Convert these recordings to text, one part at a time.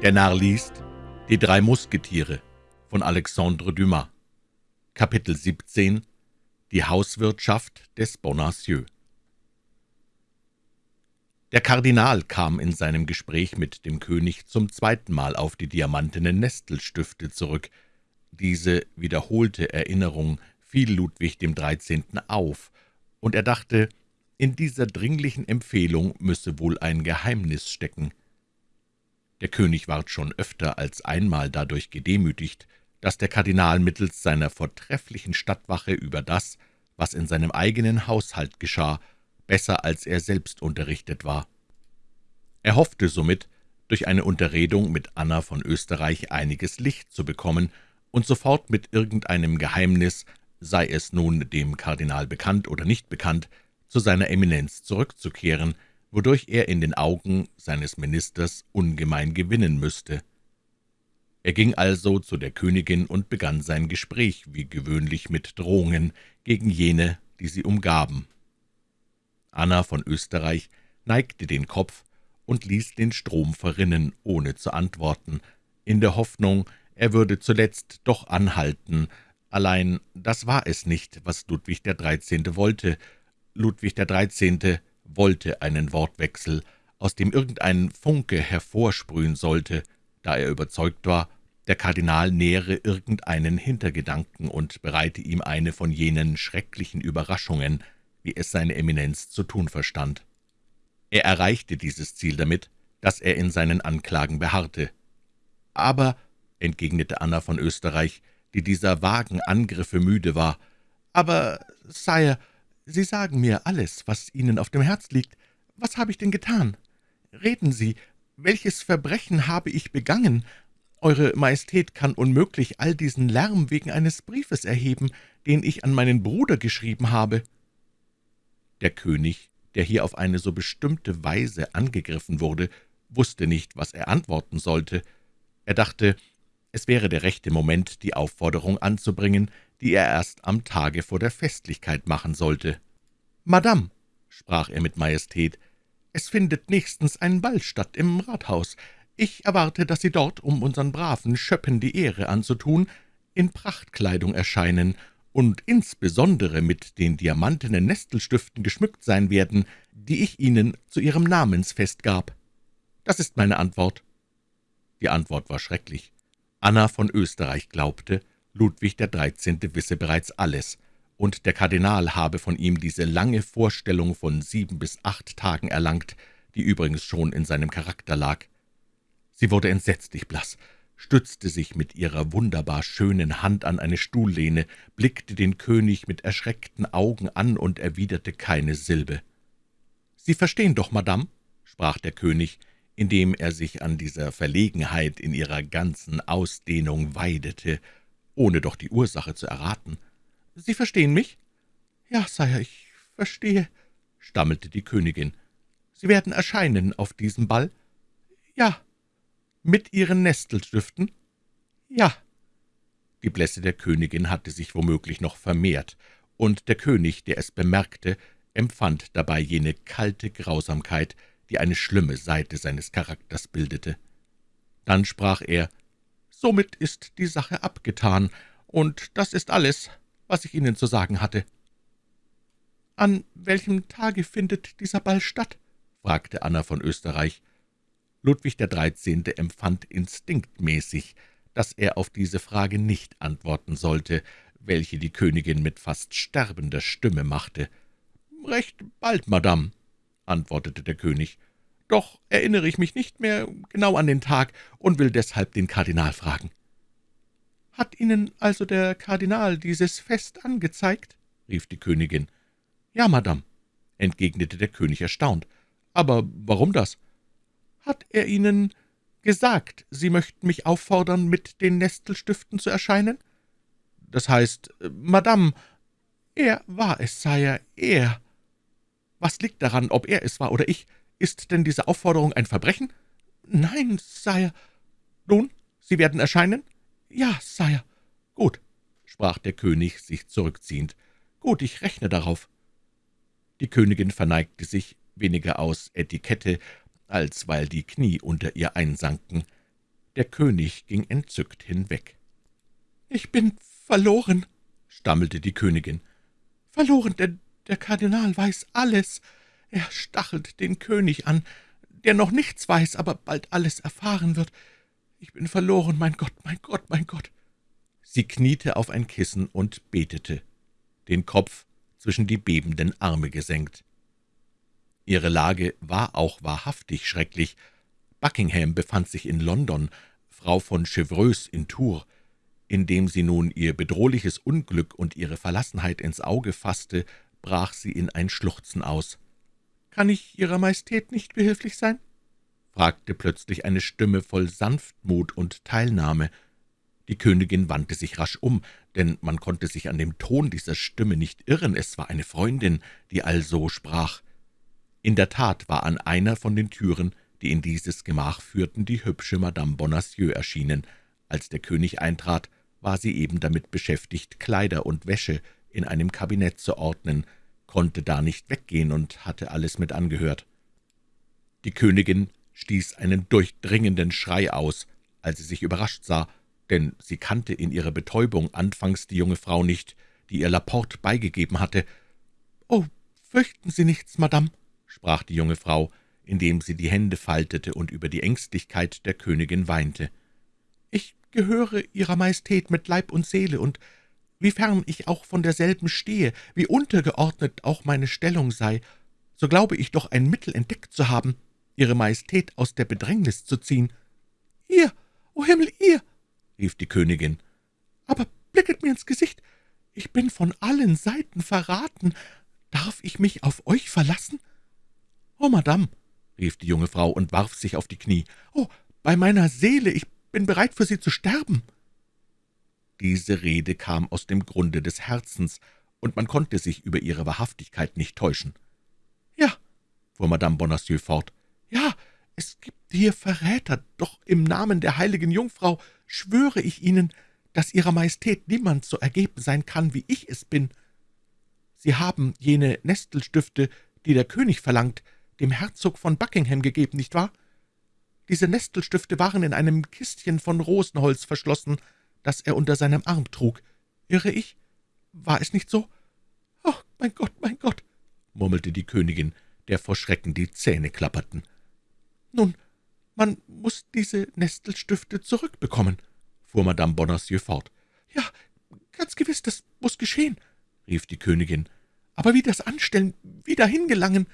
Der Narr liest Die drei Musketiere von Alexandre Dumas Kapitel 17 Die Hauswirtschaft des Bonacieux Der Kardinal kam in seinem Gespräch mit dem König zum zweiten Mal auf die diamantenen Nestelstifte zurück. Diese wiederholte Erinnerung fiel Ludwig dem Dreizehnten auf, und er dachte, in dieser dringlichen Empfehlung müsse wohl ein Geheimnis stecken. Der König ward schon öfter als einmal dadurch gedemütigt, dass der Kardinal mittels seiner vortrefflichen Stadtwache über das, was in seinem eigenen Haushalt geschah, besser als er selbst unterrichtet war. Er hoffte somit, durch eine Unterredung mit Anna von Österreich einiges Licht zu bekommen und sofort mit irgendeinem Geheimnis, sei es nun dem Kardinal bekannt oder nicht bekannt, zu seiner Eminenz zurückzukehren, wodurch er in den Augen seines Ministers ungemein gewinnen müsste. Er ging also zu der Königin und begann sein Gespräch, wie gewöhnlich mit Drohungen, gegen jene, die sie umgaben. Anna von Österreich neigte den Kopf und ließ den Strom verrinnen, ohne zu antworten, in der Hoffnung, er würde zuletzt doch anhalten, allein das war es nicht, was Ludwig Dreizehnte wollte. Ludwig Dreizehnte wollte einen Wortwechsel, aus dem irgendein Funke hervorsprühen sollte, da er überzeugt war, der Kardinal nähere irgendeinen Hintergedanken und bereite ihm eine von jenen schrecklichen Überraschungen, wie es seine Eminenz zu tun verstand. Er erreichte dieses Ziel damit, dass er in seinen Anklagen beharrte. »Aber«, entgegnete Anna von Österreich, die dieser vagen Angriffe müde war, »aber, Sire, Sie sagen mir alles, was Ihnen auf dem Herz liegt. Was habe ich denn getan? Reden Sie, welches Verbrechen habe ich begangen? Eure Majestät kann unmöglich all diesen Lärm wegen eines Briefes erheben, den ich an meinen Bruder geschrieben habe.« Der König, der hier auf eine so bestimmte Weise angegriffen wurde, wusste nicht, was er antworten sollte. Er dachte, es wäre der rechte Moment, die Aufforderung anzubringen, die er erst am Tage vor der Festlichkeit machen sollte. »Madame«, sprach er mit Majestät, »es findet nächstens ein Ball statt im Rathaus. Ich erwarte, dass Sie dort, um unseren braven Schöppen die Ehre anzutun, in Prachtkleidung erscheinen und insbesondere mit den diamantenen Nestelstiften geschmückt sein werden, die ich Ihnen zu Ihrem Namensfest gab. Das ist meine Antwort.« Die Antwort war schrecklich. Anna von Österreich glaubte, Ludwig Dreizehnte wisse bereits alles, und der Kardinal habe von ihm diese lange Vorstellung von sieben bis acht Tagen erlangt, die übrigens schon in seinem Charakter lag. Sie wurde entsetzlich blass, stützte sich mit ihrer wunderbar schönen Hand an eine Stuhllehne, blickte den König mit erschreckten Augen an und erwiderte keine Silbe. »Sie verstehen doch, Madame«, sprach der König, indem er sich an dieser Verlegenheit in ihrer ganzen Ausdehnung weidete, ohne doch die Ursache zu erraten. »Sie verstehen mich?« »Ja, Sire, ich verstehe«, stammelte die Königin. »Sie werden erscheinen auf diesem Ball?« »Ja.« »Mit Ihren Nestelstiften?« »Ja.« Die Blässe der Königin hatte sich womöglich noch vermehrt, und der König, der es bemerkte, empfand dabei jene kalte Grausamkeit, die eine schlimme Seite seines Charakters bildete. Dann sprach er, »Somit ist die Sache abgetan, und das ist alles, was ich Ihnen zu sagen hatte.« »An welchem Tage findet dieser Ball statt?« fragte Anna von Österreich. Ludwig der Dreizehnte empfand instinktmäßig, dass er auf diese Frage nicht antworten sollte, welche die Königin mit fast sterbender Stimme machte. »Recht bald, Madame«, antwortete der König. »Doch erinnere ich mich nicht mehr genau an den Tag und will deshalb den Kardinal fragen.« »Hat Ihnen also der Kardinal dieses Fest angezeigt?« rief die Königin. »Ja, Madame«, entgegnete der König erstaunt. »Aber warum das?« »Hat er Ihnen gesagt, Sie möchten mich auffordern, mit den Nestelstiften zu erscheinen?« »Das heißt, Madame, er war es, Sire, er.« »Was liegt daran, ob er es war oder ich? Ist denn diese Aufforderung ein Verbrechen?« »Nein, Sire.« »Nun, Sie werden erscheinen?« »Ja, Sire.« »Gut«, sprach der König, sich zurückziehend. »Gut, ich rechne darauf.« Die Königin verneigte sich, weniger aus Etikette, als weil die Knie unter ihr einsanken. Der König ging entzückt hinweg. »Ich bin verloren«, stammelte die Königin. »Verloren, denn der Kardinal weiß alles. Er stachelt den König an, der noch nichts weiß, aber bald alles erfahren wird. Ich bin verloren, mein Gott, mein Gott, mein Gott!« Sie kniete auf ein Kissen und betete, den Kopf zwischen die bebenden Arme gesenkt. Ihre Lage war auch wahrhaftig schrecklich. Buckingham befand sich in London, Frau von Chevreuse in Tours. Indem sie nun ihr bedrohliches Unglück und ihre Verlassenheit ins Auge fasste, brach sie in ein Schluchzen aus. »Kann ich Ihrer Majestät nicht behilflich sein?« fragte plötzlich eine Stimme voll Sanftmut und Teilnahme. Die Königin wandte sich rasch um, denn man konnte sich an dem Ton dieser Stimme nicht irren, es war eine Freundin, die also sprach. In der Tat war an einer von den Türen, die in dieses Gemach führten, die hübsche Madame Bonacieux erschienen. Als der König eintrat, war sie eben damit beschäftigt, Kleider und Wäsche in einem Kabinett zu ordnen, konnte da nicht weggehen und hatte alles mit angehört. Die Königin stieß einen durchdringenden Schrei aus, als sie sich überrascht sah, denn sie kannte in ihrer Betäubung anfangs die junge Frau nicht, die ihr Laporte beigegeben hatte. »Oh, fürchten Sie nichts, Madame«, sprach die junge Frau, indem sie die Hände faltete und über die Ängstlichkeit der Königin weinte. »Ich gehöre Ihrer Majestät mit Leib und Seele, und wiefern ich auch von derselben stehe, wie untergeordnet auch meine Stellung sei, so glaube ich doch ein Mittel entdeckt zu haben, Ihre Majestät aus der Bedrängnis zu ziehen.« »Ihr, o oh Himmel, ihr!« rief die Königin. »Aber blicket mir ins Gesicht! Ich bin von allen Seiten verraten. Darf ich mich auf euch verlassen?« »Oh, Madame«, rief die junge Frau und warf sich auf die Knie. »Oh, bei meiner Seele, ich bin bereit, für Sie zu sterben!« Diese Rede kam aus dem Grunde des Herzens, und man konnte sich über ihre Wahrhaftigkeit nicht täuschen. »Ja«, fuhr Madame Bonacieux fort, »ja, es gibt hier Verräter, doch im Namen der heiligen Jungfrau schwöre ich Ihnen, dass Ihrer Majestät niemand so ergeben sein kann, wie ich es bin. Sie haben jene Nestelstifte, die der König verlangt, dem Herzog von Buckingham gegeben, nicht wahr? Diese Nestelstifte waren in einem Kistchen von Rosenholz verschlossen, das er unter seinem Arm trug. Irre ich? War es nicht so? »Oh, mein Gott, mein Gott«, murmelte die Königin, der vor Schrecken die Zähne klapperten. »Nun, man muss diese Nestelstifte zurückbekommen«, fuhr Madame Bonacieux fort. »Ja, ganz gewiss, das muss geschehen«, rief die Königin. »Aber wie das anstellen, wie dahin gelangen?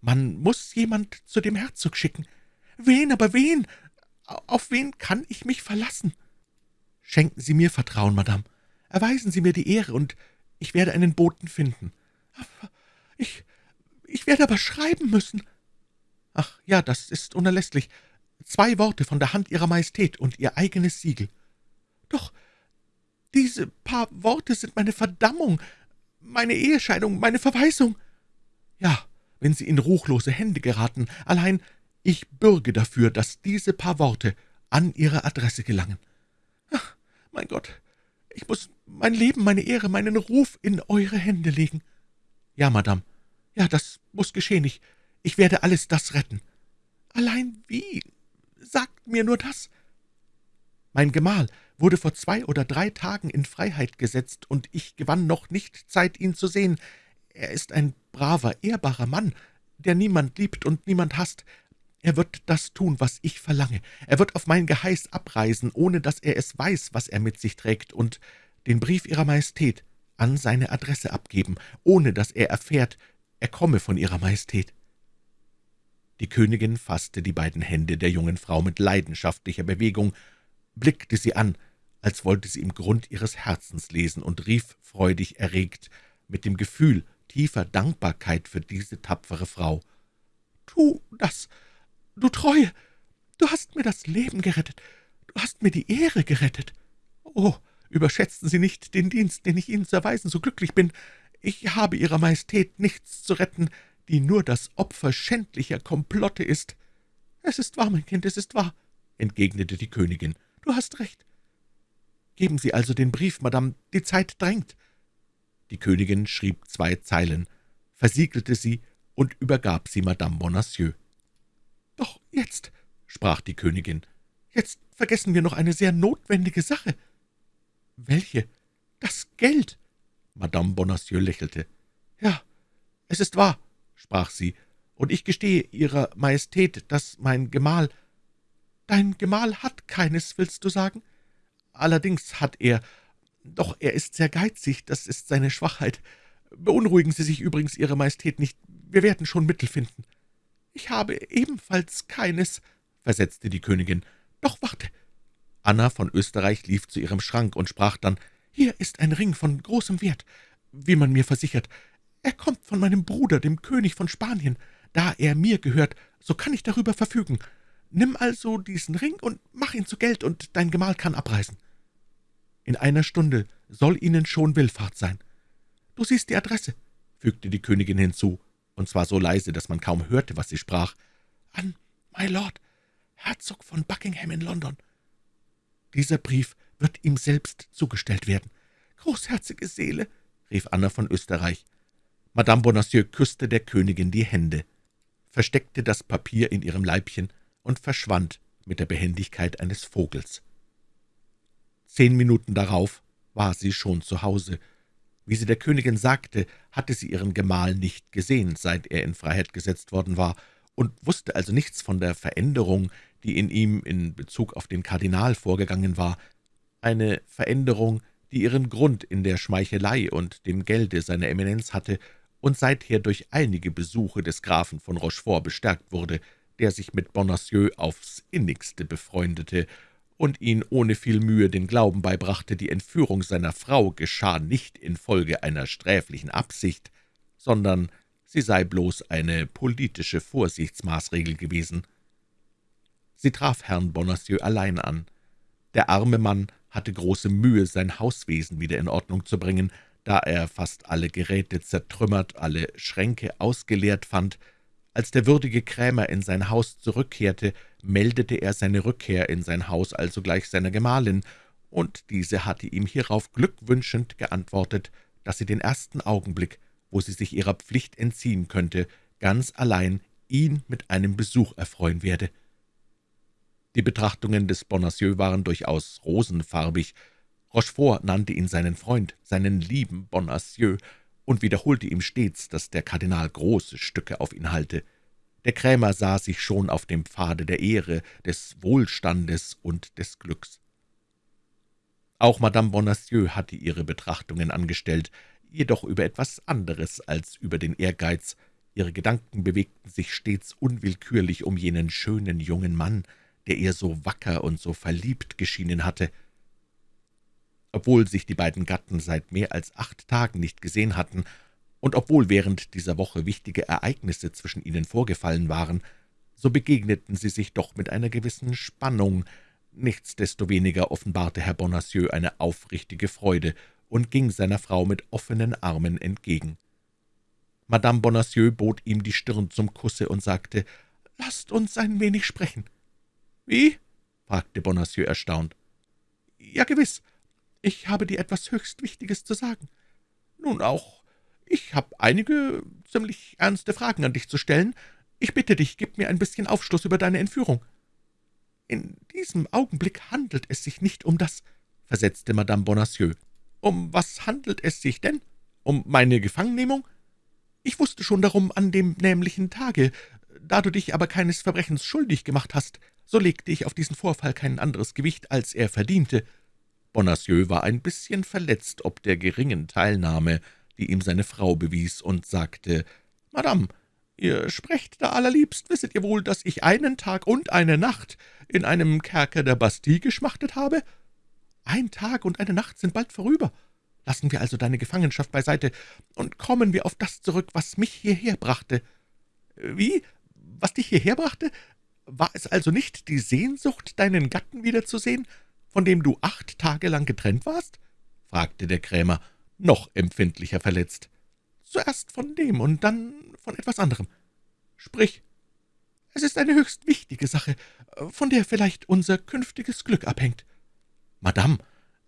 Man muss jemand zu dem Herzog schicken. Wen, aber wen? Auf wen kann ich mich verlassen?« »Schenken Sie mir Vertrauen, Madame. Erweisen Sie mir die Ehre, und ich werde einen Boten finden. Ich, ich werde aber schreiben müssen.« »Ach ja, das ist unerlässlich. Zwei Worte von der Hand Ihrer Majestät und Ihr eigenes Siegel.« »Doch diese paar Worte sind meine Verdammung, meine Ehescheidung, meine Verweisung.« »Ja, wenn Sie in ruchlose Hände geraten. Allein ich bürge dafür, dass diese paar Worte an Ihre Adresse gelangen. Mein Gott, ich muss mein Leben, meine Ehre, meinen Ruf in eure Hände legen. Ja, Madame, ja, das muss geschehen. Ich, ich werde alles das retten. Allein wie? Sagt mir nur das. Mein Gemahl wurde vor zwei oder drei Tagen in Freiheit gesetzt, und ich gewann noch nicht Zeit, ihn zu sehen. Er ist ein braver, ehrbarer Mann, der niemand liebt und niemand hasst. Er wird das tun, was ich verlange. Er wird auf mein Geheiß abreisen, ohne dass er es weiß, was er mit sich trägt, und den Brief Ihrer Majestät an seine Adresse abgeben, ohne dass er erfährt, er komme von Ihrer Majestät.« Die Königin fasste die beiden Hände der jungen Frau mit leidenschaftlicher Bewegung, blickte sie an, als wollte sie im Grund ihres Herzens lesen, und rief freudig erregt, mit dem Gefühl tiefer Dankbarkeit für diese tapfere Frau. »Tu das, du Treue! Du hast mir das Leben gerettet, du hast mir die Ehre gerettet. Oh, überschätzen Sie nicht den Dienst, den ich Ihnen zu erweisen so glücklich bin. Ich habe Ihrer Majestät nichts zu retten, die nur das Opfer schändlicher Komplotte ist.« »Es ist wahr, mein Kind, es ist wahr«, entgegnete die Königin. »Du hast recht. Geben Sie also den Brief, Madame, die Zeit drängt.« Die Königin schrieb zwei Zeilen, versiegelte sie und übergab sie Madame Bonacieux. »Doch jetzt«, sprach die Königin, »jetzt vergessen wir noch eine sehr notwendige Sache.« »Welche?« »Das Geld.« Madame Bonacieux lächelte. »Ja, es ist wahr«, sprach sie, »und ich gestehe Ihrer Majestät, dass mein Gemahl...« »Dein Gemahl hat keines, willst du sagen?« »Allerdings hat er, doch er ist sehr geizig, das ist seine Schwachheit. Beunruhigen Sie sich übrigens, Ihre Majestät, nicht, wir werden schon Mittel finden.« »Ich habe ebenfalls keines«, versetzte die Königin. »Doch warte!« Anna von Österreich lief zu ihrem Schrank und sprach dann, »Hier ist ein Ring von großem Wert, wie man mir versichert. Er kommt von meinem Bruder, dem König von Spanien. Da er mir gehört, so kann ich darüber verfügen. Nimm also diesen Ring und mach ihn zu Geld, und dein Gemahl kann abreisen. In einer Stunde soll Ihnen schon Willfahrt sein. Du siehst die Adresse«, fügte die Königin hinzu, und zwar so leise, dass man kaum hörte, was sie sprach. »An My Lord, Herzog von Buckingham in London. Dieser Brief wird ihm selbst zugestellt werden. Großherzige Seele«, rief Anna von Österreich. Madame Bonacieux küsste der Königin die Hände, versteckte das Papier in ihrem Leibchen und verschwand mit der Behendigkeit eines Vogels. Zehn Minuten darauf war sie schon zu Hause. Wie sie der Königin sagte, hatte sie ihren Gemahl nicht gesehen, seit er in Freiheit gesetzt worden war, und wusste also nichts von der Veränderung, die in ihm in Bezug auf den Kardinal vorgegangen war, eine Veränderung, die ihren Grund in der Schmeichelei und dem Gelde seiner Eminenz hatte und seither durch einige Besuche des Grafen von Rochefort bestärkt wurde, der sich mit Bonacieux aufs innigste befreundete und ihn ohne viel Mühe den Glauben beibrachte, die Entführung seiner Frau geschah nicht infolge einer sträflichen Absicht, sondern sie sei bloß eine politische Vorsichtsmaßregel gewesen. Sie traf Herrn Bonacieux allein an. Der arme Mann hatte große Mühe, sein Hauswesen wieder in Ordnung zu bringen, da er fast alle Geräte zertrümmert, alle Schränke ausgeleert fand. Als der würdige Krämer in sein Haus zurückkehrte, meldete er seine Rückkehr in sein Haus allsogleich seiner Gemahlin, und diese hatte ihm hierauf glückwünschend geantwortet, dass sie den ersten Augenblick wo sie sich ihrer Pflicht entziehen könnte, ganz allein ihn mit einem Besuch erfreuen werde. Die Betrachtungen des Bonacieux waren durchaus rosenfarbig. Rochefort nannte ihn seinen Freund, seinen lieben Bonacieux, und wiederholte ihm stets, dass der Kardinal große Stücke auf ihn halte. Der Krämer sah sich schon auf dem Pfade der Ehre, des Wohlstandes und des Glücks. Auch Madame Bonacieux hatte ihre Betrachtungen angestellt, jedoch über etwas anderes als über den Ehrgeiz. Ihre Gedanken bewegten sich stets unwillkürlich um jenen schönen jungen Mann, der ihr so wacker und so verliebt geschienen hatte. Obwohl sich die beiden Gatten seit mehr als acht Tagen nicht gesehen hatten, und obwohl während dieser Woche wichtige Ereignisse zwischen ihnen vorgefallen waren, so begegneten sie sich doch mit einer gewissen Spannung. Nichtsdestoweniger offenbarte Herr Bonacieux eine aufrichtige Freude und ging seiner Frau mit offenen Armen entgegen. Madame Bonacieux bot ihm die Stirn zum Kusse und sagte, »Lasst uns ein wenig sprechen.« »Wie?« fragte Bonacieux erstaunt. »Ja, gewiss. Ich habe dir etwas höchst Wichtiges zu sagen. Nun auch, ich habe einige ziemlich ernste Fragen an dich zu stellen. Ich bitte dich, gib mir ein bisschen Aufschluss über deine Entführung.« »In diesem Augenblick handelt es sich nicht um das«, versetzte Madame Bonacieux. »Um was handelt es sich denn? Um meine Gefangennehmung? Ich wusste schon darum an dem nämlichen Tage. Da du dich aber keines Verbrechens schuldig gemacht hast, so legte ich auf diesen Vorfall kein anderes Gewicht, als er verdiente.« Bonacieux war ein bisschen verletzt ob der geringen Teilnahme, die ihm seine Frau bewies, und sagte, »Madame, ihr sprecht da allerliebst. Wisset ihr wohl, dass ich einen Tag und eine Nacht in einem Kerker der Bastille geschmachtet habe?« ein Tag und eine Nacht sind bald vorüber. Lassen wir also deine Gefangenschaft beiseite und kommen wir auf das zurück, was mich hierher brachte.« »Wie? Was dich hierher brachte? War es also nicht die Sehnsucht, deinen Gatten wiederzusehen, von dem du acht Tage lang getrennt warst?« fragte der Krämer, noch empfindlicher verletzt. »Zuerst von dem und dann von etwas anderem. Sprich, es ist eine höchst wichtige Sache, von der vielleicht unser künftiges Glück abhängt.« »Madame,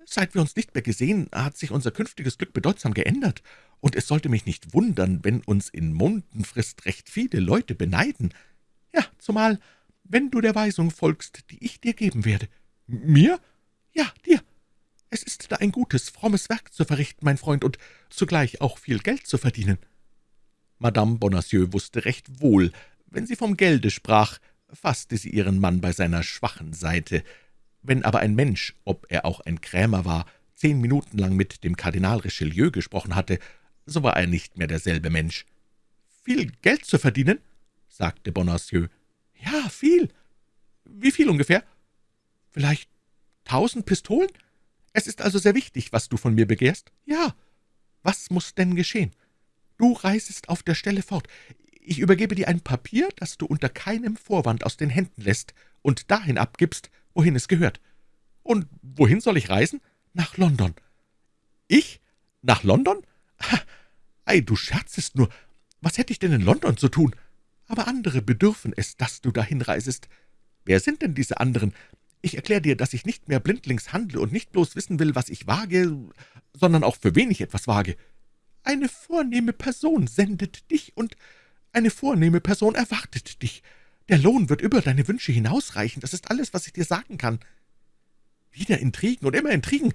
seit wir uns nicht mehr gesehen, hat sich unser künftiges Glück bedeutsam geändert, und es sollte mich nicht wundern, wenn uns in Mondenfrist recht viele Leute beneiden. Ja, zumal, wenn du der Weisung folgst, die ich dir geben werde. Mir? Ja, dir. Es ist da ein gutes, frommes Werk zu verrichten, mein Freund, und zugleich auch viel Geld zu verdienen.« Madame Bonacieux wusste recht wohl, wenn sie vom Gelde sprach, fasste sie ihren Mann bei seiner schwachen Seite. Wenn aber ein Mensch, ob er auch ein Krämer war, zehn Minuten lang mit dem Kardinal Richelieu gesprochen hatte, so war er nicht mehr derselbe Mensch. »Viel Geld zu verdienen?« sagte Bonacieux. »Ja, viel. Wie viel ungefähr?« »Vielleicht tausend Pistolen? Es ist also sehr wichtig, was du von mir begehrst?« »Ja. Was muss denn geschehen?« »Du reisest auf der Stelle fort. Ich übergebe dir ein Papier, das du unter keinem Vorwand aus den Händen lässt und dahin abgibst, wohin es gehört.« »Und wohin soll ich reisen?« »Nach London.« »Ich? Nach London? Ei, du scherzest nur. Was hätte ich denn in London zu tun? Aber andere bedürfen es, dass du dahin reisest. Wer sind denn diese anderen? Ich erkläre dir, dass ich nicht mehr blindlings handle und nicht bloß wissen will, was ich wage, sondern auch für wen ich etwas wage. Eine vornehme Person sendet dich, und eine vornehme Person erwartet dich. Der Lohn wird über deine Wünsche hinausreichen, das ist alles, was ich dir sagen kann. Wieder Intrigen und immer Intrigen.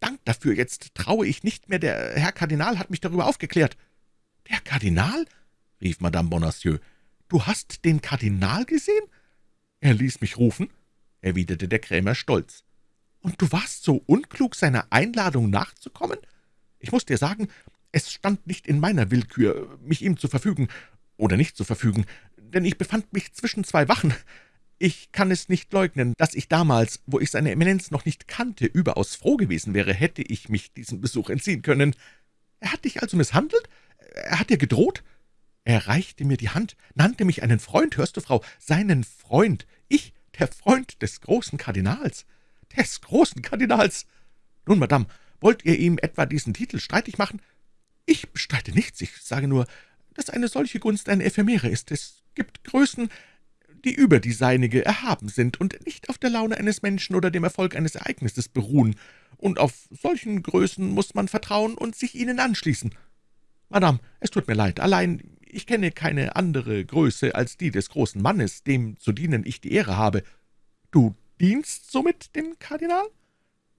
Dank dafür, jetzt traue ich nicht mehr, der Herr Kardinal hat mich darüber aufgeklärt.« »Der Kardinal?« rief Madame Bonacieux. »Du hast den Kardinal gesehen?« »Er ließ mich rufen«, erwiderte der Krämer stolz. »Und du warst so unklug, seiner Einladung nachzukommen? Ich muss dir sagen, es stand nicht in meiner Willkür, mich ihm zu verfügen oder nicht zu verfügen, denn ich befand mich zwischen zwei Wachen. Ich kann es nicht leugnen, dass ich damals, wo ich seine Eminenz noch nicht kannte, überaus froh gewesen wäre, hätte ich mich diesem Besuch entziehen können. Er hat dich also misshandelt? Er hat dir gedroht? Er reichte mir die Hand, nannte mich einen Freund, hörst du, Frau, seinen Freund, ich, der Freund des großen Kardinals, des großen Kardinals. Nun, Madame, wollt ihr ihm etwa diesen Titel streitig machen? Ich bestreite nichts, ich sage nur, dass eine solche Gunst eine Ephemere ist. Es gibt Größen, die über die seinige erhaben sind und nicht auf der Laune eines Menschen oder dem Erfolg eines Ereignisses beruhen, und auf solchen Größen muss man vertrauen und sich ihnen anschließen. Madame, es tut mir leid, allein ich kenne keine andere Größe als die des großen Mannes, dem zu dienen ich die Ehre habe. Du dienst somit dem Kardinal?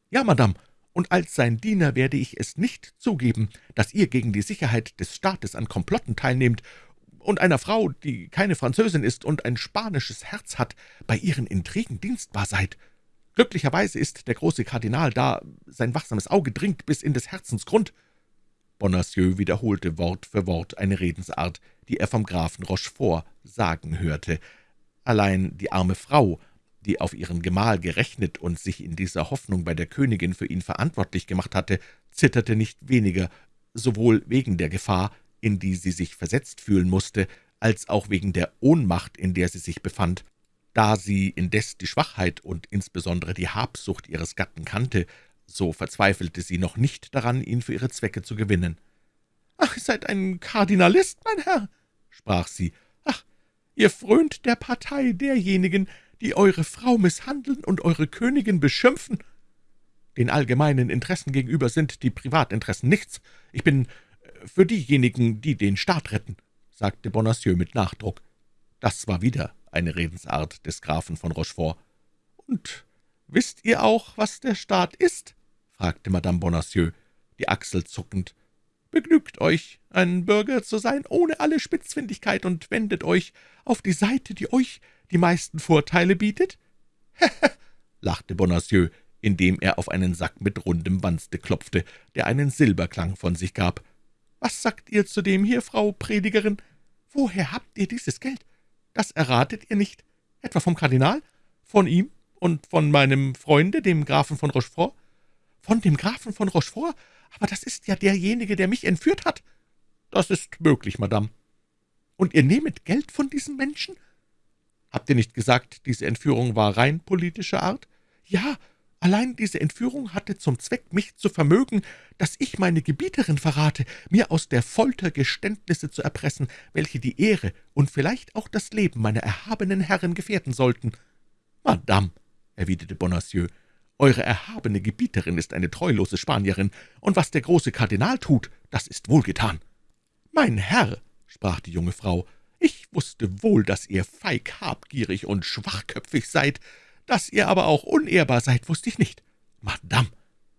Ja, Madame, und als sein Diener werde ich es nicht zugeben, dass ihr gegen die Sicherheit des Staates an Komplotten teilnehmt und einer Frau, die keine Französin ist und ein spanisches Herz hat, bei ihren Intrigen dienstbar seid. Glücklicherweise ist der große Kardinal da, sein wachsames Auge dringt bis in des Herzens Grund.« Bonacieux wiederholte Wort für Wort eine Redensart, die er vom Grafen Rochefort sagen hörte. Allein die arme Frau, die auf ihren Gemahl gerechnet und sich in dieser Hoffnung bei der Königin für ihn verantwortlich gemacht hatte, zitterte nicht weniger, sowohl wegen der Gefahr, in die sie sich versetzt fühlen musste, als auch wegen der Ohnmacht, in der sie sich befand. Da sie indes die Schwachheit und insbesondere die Habsucht ihres Gatten kannte, so verzweifelte sie noch nicht daran, ihn für ihre Zwecke zu gewinnen. »Ach, ihr seid ein Kardinalist, mein Herr«, sprach sie. »Ach, ihr frönt der Partei derjenigen, die eure Frau misshandeln und eure Königin beschimpfen. Den allgemeinen Interessen gegenüber sind die Privatinteressen nichts. Ich bin für diejenigen, die den Staat retten«, sagte Bonacieux mit Nachdruck. Das war wieder eine Redensart des Grafen von Rochefort. »Und wisst ihr auch, was der Staat ist?« Fragte Madame Bonacieux, die Achsel zuckend. »Begnügt euch, ein Bürger zu sein, ohne alle Spitzfindigkeit, und wendet euch auf die Seite, die euch die meisten Vorteile bietet?« lachte Bonacieux, indem er auf einen Sack mit rundem Wanste klopfte, der einen Silberklang von sich gab. »Was sagt ihr zu dem hier, Frau Predigerin? Woher habt ihr dieses Geld? Das erratet ihr nicht. Etwa vom Kardinal? Von ihm und von meinem Freunde, dem Grafen von Rochefort?« »Von dem Grafen von Rochefort? Aber das ist ja derjenige, der mich entführt hat.« »Das ist möglich, Madame.« »Und ihr nehmet Geld von diesem Menschen?« »Habt ihr nicht gesagt, diese Entführung war rein politischer Art?« »Ja, Allein diese Entführung hatte zum Zweck, mich zu vermögen, dass ich meine Gebieterin verrate, mir aus der Folter Geständnisse zu erpressen, welche die Ehre und vielleicht auch das Leben meiner erhabenen Herren gefährden sollten. »Madame«, erwiderte Bonacieux, »eure erhabene Gebieterin ist eine treulose Spanierin, und was der große Kardinal tut, das ist wohlgetan.« »Mein Herr«, sprach die junge Frau, »ich wusste wohl, dass ihr feig, habgierig und schwachköpfig seid, Dass ihr aber auch unehrbar seid, wusste ich nicht. Madame,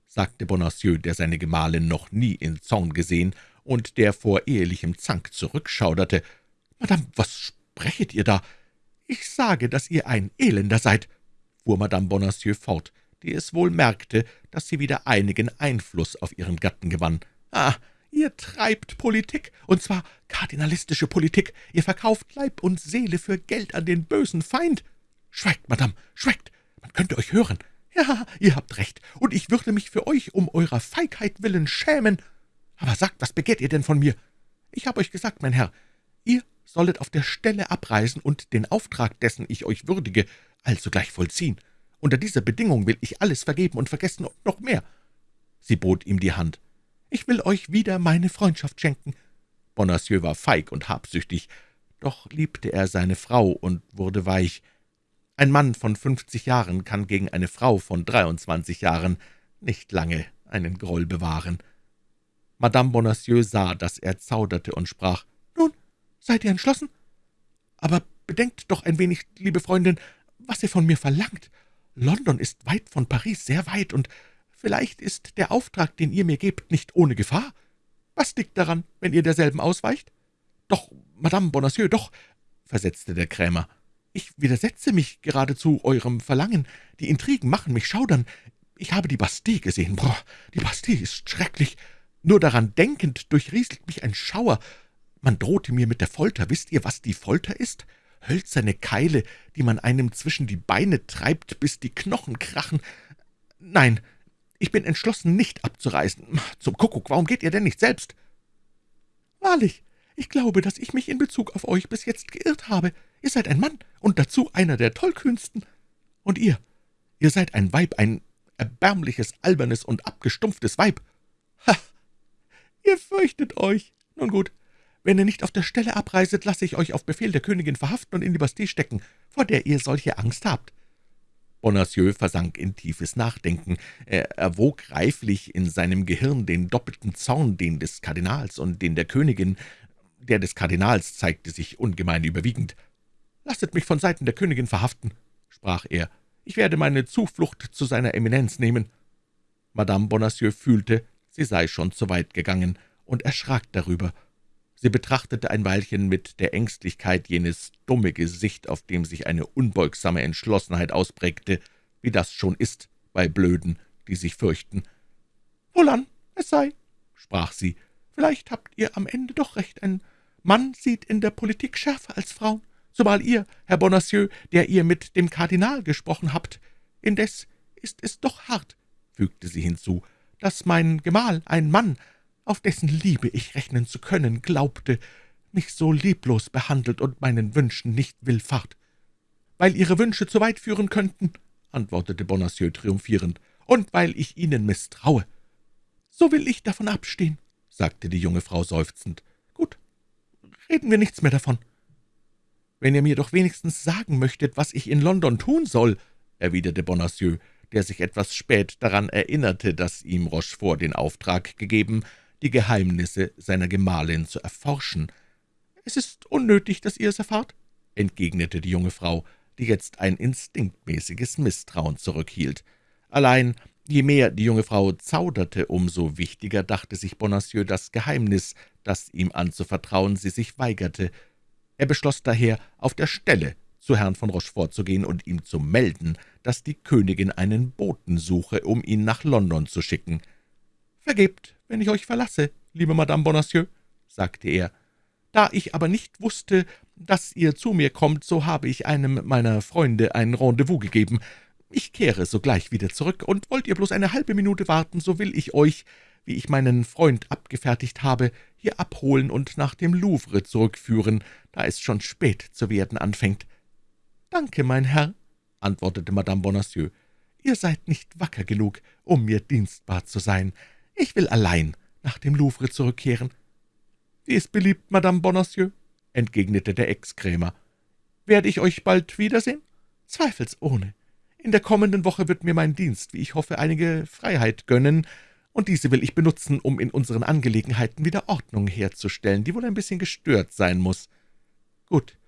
sagte Bonacieux, der seine Gemahlin noch nie in Zorn gesehen und der vor ehelichem Zank zurückschauderte. »Madame, was sprechet ihr da? Ich sage, dass ihr ein Elender seid«, fuhr Madame Bonacieux fort, die es wohl merkte, dass sie wieder einigen Einfluss auf ihren Gatten gewann. »Ah, ihr treibt Politik, und zwar kardinalistische Politik. Ihr verkauft Leib und Seele für Geld an den bösen Feind. Schweigt, Madame, schweigt, man könnte euch hören. Ja, ihr habt recht, und ich würde mich für euch um eurer Feigheit willen schämen. Aber sagt, was begehrt ihr denn von mir? Ich habe euch gesagt, mein Herr, ihr sollet auf der Stelle abreisen und den Auftrag, dessen ich euch würdige, alsogleich vollziehen. Unter dieser Bedingung will ich alles vergeben und vergessen und noch mehr.« Sie bot ihm die Hand. »Ich will euch wieder meine Freundschaft schenken.« Bonacieux war feig und habsüchtig, doch liebte er seine Frau und wurde weich. Ein Mann von fünfzig Jahren kann gegen eine Frau von dreiundzwanzig Jahren nicht lange einen Groll bewahren. Madame Bonacieux sah, dass er zauderte und sprach, »Nun, seid ihr entschlossen? Aber bedenkt doch ein wenig, liebe Freundin, was ihr von mir verlangt. London ist weit von Paris, sehr weit, und vielleicht ist der Auftrag, den ihr mir gebt, nicht ohne Gefahr. Was liegt daran, wenn ihr derselben ausweicht?« »Doch, Madame Bonacieux, doch«, versetzte der Krämer, »ich widersetze mich geradezu eurem Verlangen. Die Intrigen machen mich schaudern. Ich habe die Bastille gesehen. Boah, die Bastille ist schrecklich. Nur daran denkend durchrieselt mich ein Schauer. Man drohte mir mit der Folter. Wisst ihr, was die Folter ist? Hölzerne Keile, die man einem zwischen die Beine treibt, bis die Knochen krachen. Nein, ich bin entschlossen, nicht abzureisen. Zum Kuckuck, warum geht ihr denn nicht selbst?« »Wahrlich, ich glaube, dass ich mich in Bezug auf euch bis jetzt geirrt habe. Ihr seid ein Mann und dazu einer der tollkühnsten. Und ihr, ihr seid ein Weib, ein erbärmliches, albernes und abgestumpftes Weib. Ha! Ihr fürchtet euch. Nun gut, wenn ihr nicht auf der Stelle abreiset, lasse ich euch auf Befehl der Königin verhaften und in die Bastille stecken, vor der ihr solche Angst habt.« Bonacieux versank in tiefes Nachdenken. Er erwog reiflich in seinem Gehirn den doppelten Zorn, den des Kardinals und den der Königin. Der des Kardinals zeigte sich ungemein überwiegend. »Lasset mich von Seiten der Königin verhaften«, sprach er. »Ich werde meine Zuflucht zu seiner Eminenz nehmen.« Madame Bonacieux fühlte, sie sei schon zu weit gegangen, und erschrak darüber. Sie betrachtete ein Weilchen mit der Ängstlichkeit jenes dumme Gesicht, auf dem sich eine unbeugsame Entschlossenheit ausprägte, wie das schon ist bei Blöden, die sich fürchten. »Wohlan, es sei«, sprach sie, »vielleicht habt ihr am Ende doch recht. Ein Mann sieht in der Politik schärfer als Frauen, zumal ihr, Herr Bonacieux, der ihr mit dem Kardinal gesprochen habt. Indes ist es doch hart«, fügte sie hinzu, »dass mein Gemahl, ein Mann, auf dessen Liebe ich rechnen zu können, glaubte, mich so lieblos behandelt und meinen Wünschen nicht willfahrt. »Weil Ihre Wünsche zu weit führen könnten«, antwortete Bonacieux triumphierend, »und weil ich Ihnen misstraue.« »So will ich davon abstehen«, sagte die junge Frau seufzend. »Gut, reden wir nichts mehr davon.« »Wenn ihr mir doch wenigstens sagen möchtet, was ich in London tun soll«, erwiderte Bonacieux, der sich etwas spät daran erinnerte, dass ihm Rochefort den Auftrag gegeben, die Geheimnisse seiner Gemahlin zu erforschen. »Es ist unnötig, dass ihr es erfahrt«, entgegnete die junge Frau, die jetzt ein instinktmäßiges Misstrauen zurückhielt. Allein, je mehr die junge Frau zauderte, umso wichtiger dachte sich Bonacieux das Geheimnis, das ihm anzuvertrauen sie sich weigerte. Er beschloss daher, auf der Stelle zu Herrn von Rochefort zu gehen und ihm zu melden, dass die Königin einen Boten suche, um ihn nach London zu schicken. »Vergebt, wenn ich euch verlasse, liebe Madame Bonacieux«, sagte er. »Da ich aber nicht wusste, dass ihr zu mir kommt, so habe ich einem meiner Freunde ein Rendezvous gegeben. Ich kehre sogleich wieder zurück, und wollt ihr bloß eine halbe Minute warten, so will ich euch, wie ich meinen Freund abgefertigt habe, hier abholen und nach dem Louvre zurückführen, da es schon spät zu werden anfängt.« »Danke, mein Herr«, antwortete Madame Bonacieux. »Ihr seid nicht wacker genug, um mir dienstbar zu sein. Ich will allein nach dem Louvre zurückkehren.« »Wie es beliebt, Madame Bonacieux«, entgegnete der Ex-Krämer. »Werde ich euch bald wiedersehen?« »Zweifelsohne. In der kommenden Woche wird mir mein Dienst, wie ich hoffe, einige Freiheit gönnen, und diese will ich benutzen, um in unseren Angelegenheiten wieder Ordnung herzustellen, die wohl ein bisschen gestört sein muss. Gut,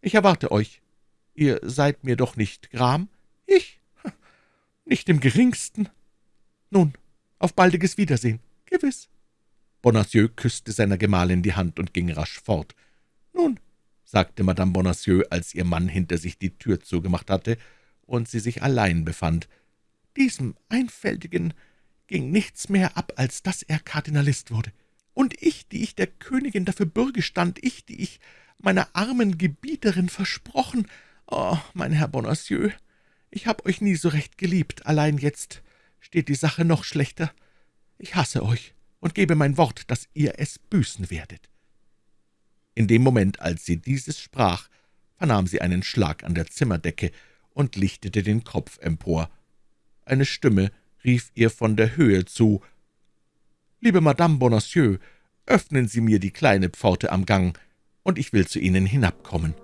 ich erwarte euch. Ihr seid mir doch nicht gram? »Ich? Nicht im geringsten. Nun, auf baldiges Wiedersehen, gewiss.« Bonacieux küsste seiner Gemahlin die Hand und ging rasch fort. »Nun«, sagte Madame Bonacieux, als ihr Mann hinter sich die Tür zugemacht hatte und sie sich allein befand, »diesem Einfältigen ging nichts mehr ab, als dass er Kardinalist wurde. Und ich, die ich der Königin dafür Bürge stand, ich, die ich meiner armen Gebieterin versprochen, oh, mein Herr Bonacieux, ich habe euch nie so recht geliebt, allein jetzt steht die Sache noch schlechter. Ich hasse euch und gebe mein Wort, dass ihr es büßen werdet.« In dem Moment, als sie dieses sprach, vernahm sie einen Schlag an der Zimmerdecke und lichtete den Kopf empor. Eine Stimme rief ihr von der Höhe zu, »Liebe Madame Bonacieux, öffnen Sie mir die kleine Pforte am Gang, und ich will zu Ihnen hinabkommen.«